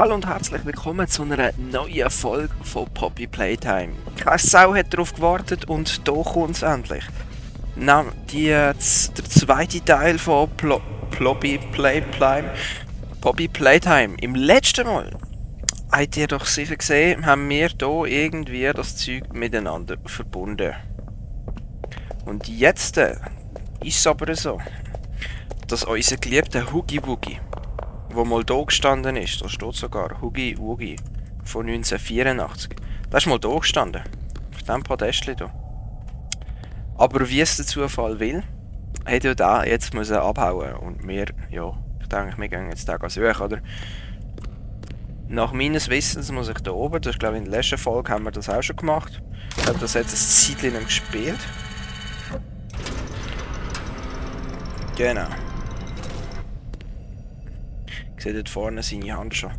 Hallo und herzlich willkommen zu einer neuen Folge von Poppy Playtime. Keine Sau hat darauf gewartet und hier kommt es endlich. Na, die, der zweite Teil von Plo Poppy Playtime. Poppy Playtime. Im letzten Mal, habt ihr doch sicher gesehen, haben wir hier irgendwie das Zeug miteinander verbunden. Und jetzt äh, ist es aber so, dass unser geliebter Hoogie Woogie wo mal da gestanden ist, da steht sogar Hugi Wugi von 1984. Das ist mal da gestanden. Auf diesem Podestchen hier. Aber wie es der Zufall will, hat ja da jetzt müssen abhauen und wir, ja, ich denke, wir gehen jetzt da suchen, oder? Nach meines Wissens muss ich da oben, das ist glaube ich in der letzten Folge haben wir das auch schon gemacht. Ich habe das jetzt ein Zeitchen gespielt. Genau. Ich sehe dort vorne seine Hand schon.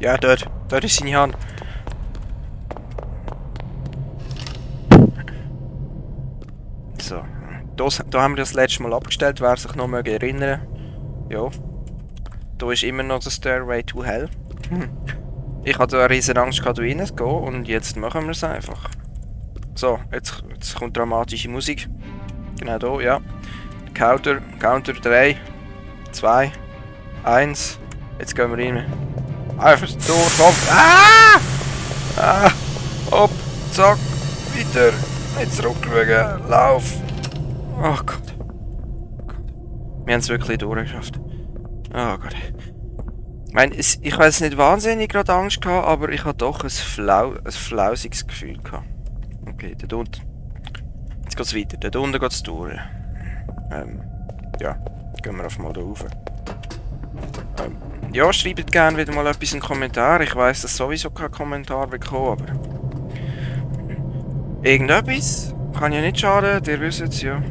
Ja, dort. Dort ist seine Hand. So. Das, da haben wir das letzte Mal abgestellt, wer sich noch möge erinnern. Ja. Da ist immer noch der Stairway to Hell. Hm. Ich hatte eine riesen Angst, da reinzugehen und jetzt machen wir es einfach. So, jetzt, jetzt kommt dramatische Musik. Genau da, ja. Counter, Counter 3, 2, 1. Jetzt gehen wir rein. Einfach durch, komm. Ah! Ah! Hopp, zack, weiter. Nicht zurückschauen, lauf. Oh Gott. Wir haben es wirklich durchgeschafft. Oh Gott. Ich meine, ich weiß nicht wahnsinnig gerade Angst gehabt, aber ich hatte doch ein, flau ein flausiges Gefühl gehabt. Okay, da unten. Jetzt geht's weiter. Da unten geht's durch. Ähm, ja, gehen wir auf mal da rauf. Ähm, ja, schreibt gerne wieder mal etwas in den Kommentar. Ich weiss, dass sowieso kein Kommentar bekommen, aber... Irgendetwas kann ja nicht schaden, ihr wisst es ja.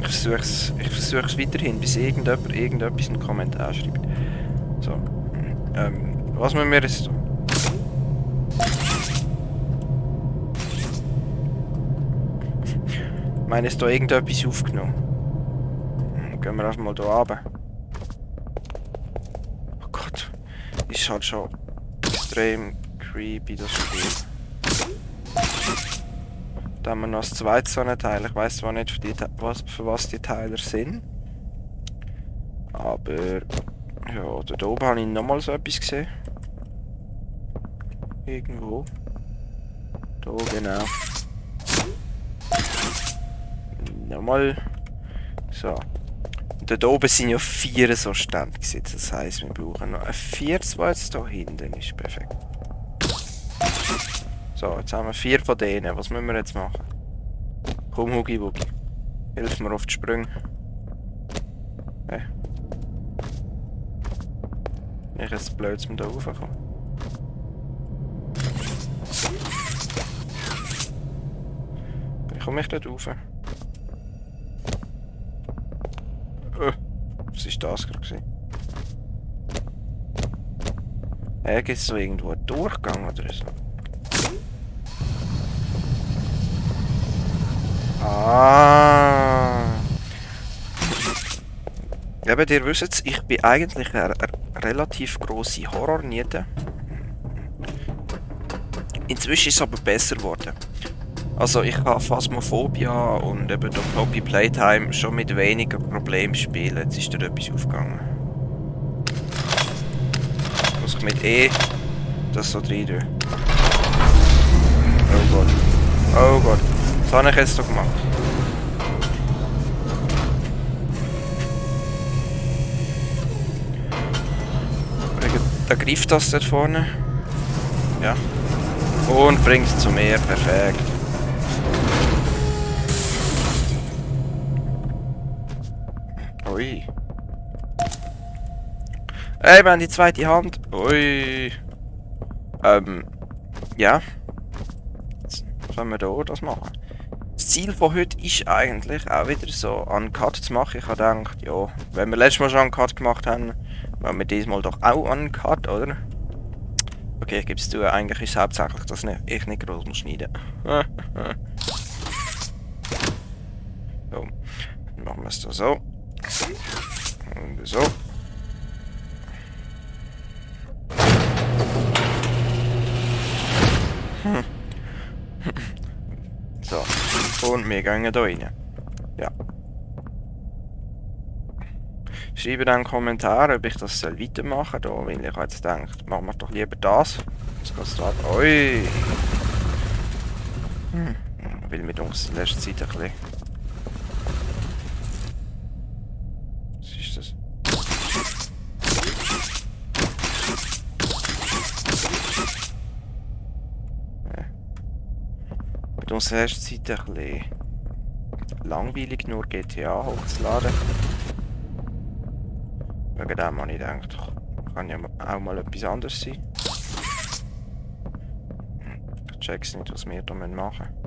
Ich versuche es ich versuch's weiterhin, bis irgendjemand irgendetwas in den Kommentar schreibt. So. Ähm, was müssen wir jetzt tun? Meine, ist da irgendetwas aufgenommen? Gehen wir einfach mal hier runter. Oh Gott. Ist halt schon extrem creepy, das Spiel. Da haben wir noch das zweite so Teil. Ich weiß zwar nicht, für, die, was, für was die Teile sind. Aber... Ja, da oben habe ich nochmal so etwas gesehen. Irgendwo. Da genau. Nochmal. So. Und dort oben sind ja vier so Stände gesetzt. Das heisst, wir brauchen noch ein viertes, was jetzt hier hinten ist. Perfekt. So, jetzt haben wir vier von denen. Was müssen wir jetzt machen? Komm, Hugi Wugi. Hilf mir auf die Sprünge. Hey. Ich jetzt blöd, wir da raufkommen. Wie komme ich dort rauf? Was war das gerade? Äh, gibt es so irgendwo einen Durchgang oder so? Ah. Eben, ihr wisst es, ich bin eigentlich eine, eine relativ grosse Horrorniete. Inzwischen ist es aber besser geworden. Also ich kann Phasmophobia und eben durch Hobby Playtime schon mit weniger Problemen spielen. Jetzt ist da etwas aufgegangen. Muss ich mit E das so rein tun. Oh Gott. Oh Gott. Was habe ich jetzt doch gemacht? Da greift das dort vorne. Ja. Und bringt es zu mir. Perfekt. Ey, haben die zweite Hand. Ui. Ähm. Ja. Jetzt können wir hier das machen. Das Ziel von heute ist eigentlich auch wieder so einen Cut zu machen. Ich habe gedacht, ja, wenn wir letztes Mal schon einen Cut gemacht haben, wollen wir diesmal doch auch einen Cut, oder? Okay, ich gebe es zu, eigentlich ist es hauptsächlich, dass ich nicht groß schneiden muss. so, dann machen wir es da so. Und so. So. Und wir gehen hier rein. Ja. Schreibe dann einen Kommentar, ob ich das weitermachen soll, weil ich jetzt denke, machen wir doch lieber das. Jetzt geht es da. Ui! Hm. Weil mit uns in letzter Zeit ein bisschen... Was ist das? Ja. In letzter Zeit ein bisschen langweilig, nur GTA hochzuladen. Wegen dem habe ich gedacht, kann ja auch mal etwas anderes sein. Ich check's nicht, was wir da machen müssen.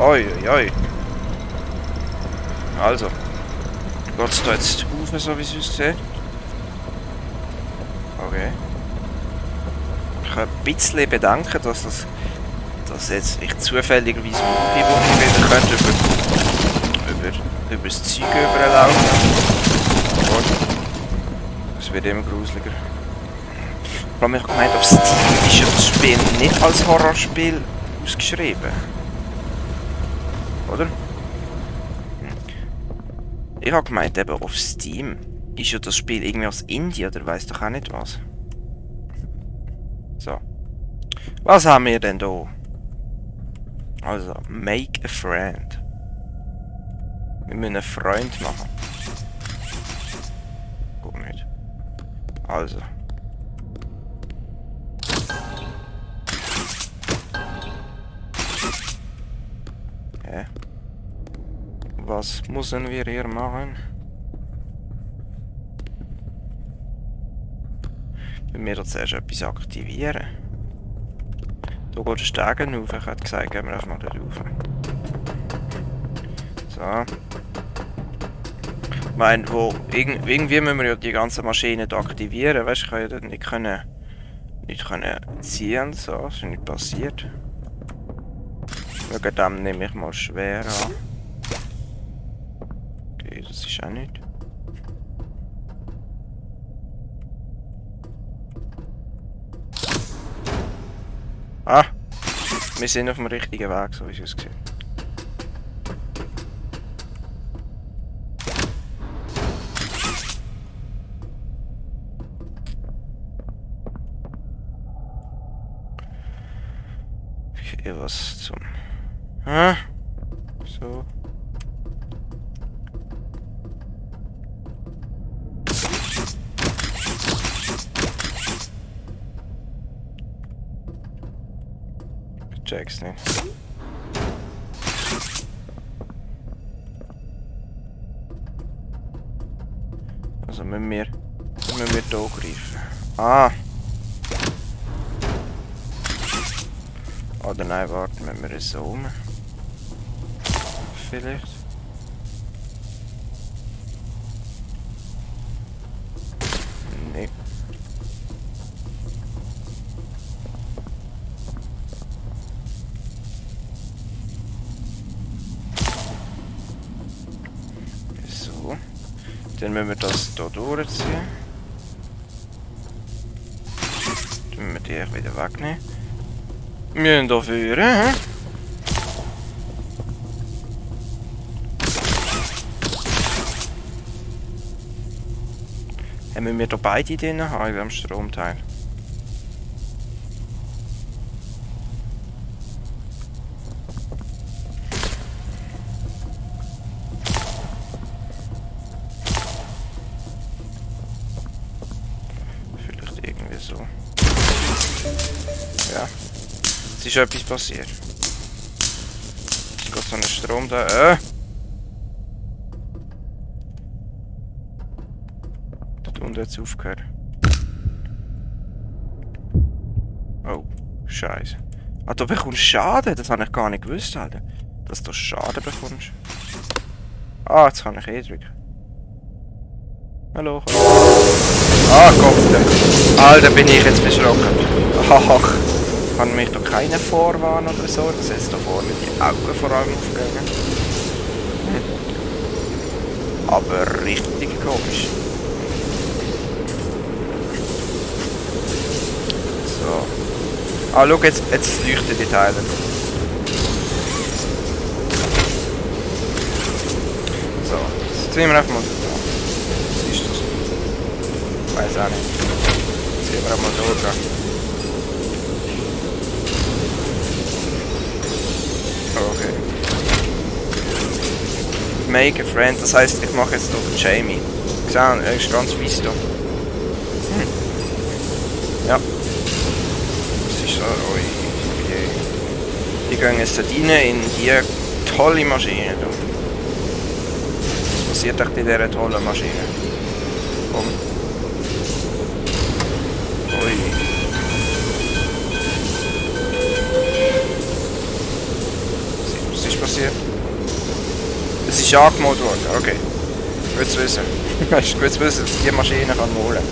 Oi, oi, oi. Also. Geht's da jetzt rauf, so wie es aussieht? Okay. Ich habe ein bisschen Bedenken, dass das dass jetzt ich zufälligerweise Umgebung wieder könnte über, über, über das Zeug überlaufen. Es wird immer gruseliger. Ich habe gemeint, auf Steam ist das Spiel nicht als Horrorspiel ausgeschrieben. Oder? Ich habe gemeint, eben auf Steam ist ja das Spiel irgendwie aus Indien oder weiß doch auch nicht was. So. Was haben wir denn da? Also, make a friend. Wir müssen einen Freund machen. Gut nicht. Also. Was müssen wir hier machen? Wenn wir jetzt erst etwas aktivieren. Da geht der Stegen auf. Ich hätte gesagt, gehen wir einfach mal da rauf. So. Ich meine, wo, irg irgendwie müssen wir ja die ganzen Maschinen aktivieren. Weißt du, ich kann ja dort nicht können, nicht können ziehen so. Das ist nicht passiert. Wegen dem nehme ich mal schwer an. Ist auch nicht. Ah! Wir sind auf dem richtigen Weg, so wie es aussieht. Okay, was zum... Hä? So. Check's nicht. Also müssen wir... Müssen wir hier greifen. Ah! Oder nein, warte, müssen wir es so um. Vielleicht. Müssen wir das hier durchziehen. Dann müssen wir die wieder wegnehmen. Wir hier führen, hä? Haben wir hier beide drin haben, in diesem Stromteil? So. Ja. Es ist etwas passiert. Es geht so ein Strom da. Äh! Dort unten hat es aufgehört. Oh, Scheiße. Ah, du bekommst Schaden? Das habe ich gar nicht gewusst, Alter. Dass du Schaden bekommst. Ah, jetzt kann ich eh drücken. Hallo. Ah, Gott. Alter, bin ich jetzt verschrocken. Ach, kann mich doch keiner vorwarnen oder so. Das ist da vorne die Augen vor allem aufgegangen. Hm. Aber richtig komisch. So. Ah, schau, jetzt, jetzt leuchten die Teile. So, jetzt ziehen wir einfach mal wir einfach mal durch. Okay. Make a friend, das heisst, ich mache jetzt doch Jamie. Gesehen, er ist ganz weiss da. Hm. Ja. Das ist so, oi, je. Die gehen jetzt rein in die tolle Maschine. Da. Was passiert echt in dieser tollen Maschine? Komm. Ist angemalt worden, okay. Gut zu wissen. Gut zu wissen, dass die Maschine kann malen.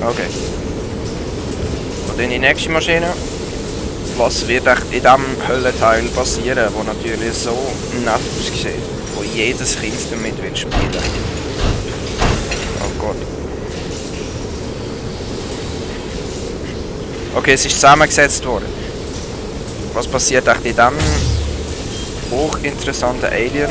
Okay. Und dann die nächste Maschine. Was wird echt in diesem Höllenteil passieren, wo natürlich so nett aussieht, wo jedes Kind damit will spielen. Oh Gott. Okay, es ist zusammengesetzt worden. Was passiert echt in diesem hochinteressante Alien.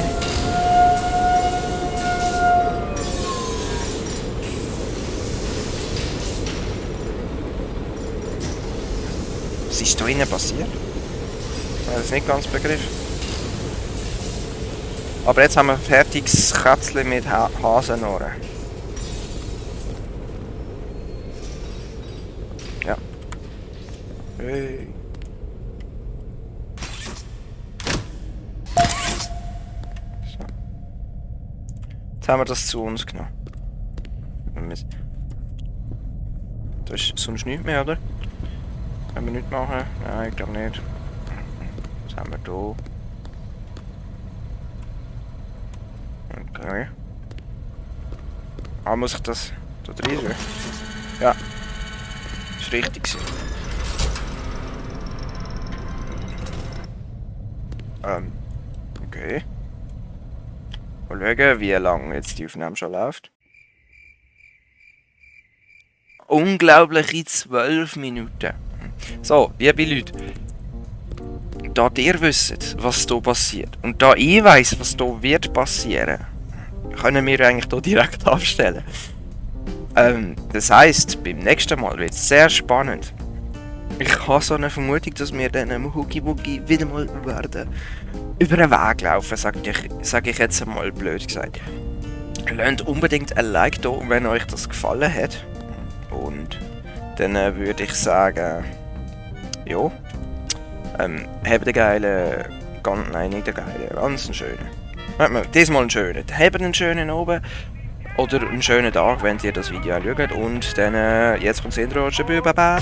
Was ist da innen passiert? Ich habe das nicht ganz begriffen. Aber jetzt haben wir ein fertiges Kätzchen mit ha Hasenohren. Ja. Hey. Jetzt haben wir das zu uns genommen. Da ist sonst nichts mehr, oder? Können wir nichts machen? Nein, ich glaube nicht. Was haben wir hier? Okay. Ah, muss ich das da drin tun? Ja. Ist richtig. Ähm. Okay. Mal schauen, wie lange jetzt die Aufnahme schon läuft. Unglaubliche 12 Minuten. So, liebe Leute. Da ihr wisst, was hier passiert und da ich weiß, was hier wird passieren, können wir eigentlich hier direkt abstellen. Ähm, das heisst, beim nächsten Mal wird es sehr spannend. Ich habe so eine Vermutung, dass wir dann Hoogie Woogie wieder mal werden über den Weg laufen, sage ich, sag ich jetzt einmal blöd gesagt. Lasst unbedingt ein Like da, wenn euch das gefallen hat. Und dann äh, würde ich sagen, ja, ähm, habt einen geilen, ganz, nein, nicht einen geilen, ganz einen schönen. Diesmal einen schönen. Habt einen schönen oben oder einen schönen Tag, wenn ihr das Video schaut. Und dann, äh, jetzt kommt das Intro. Tschüss, baba.